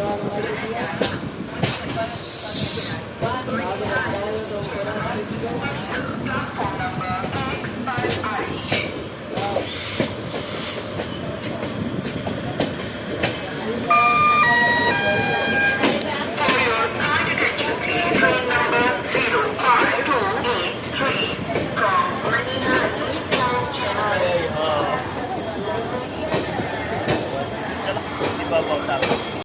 Terima kasih.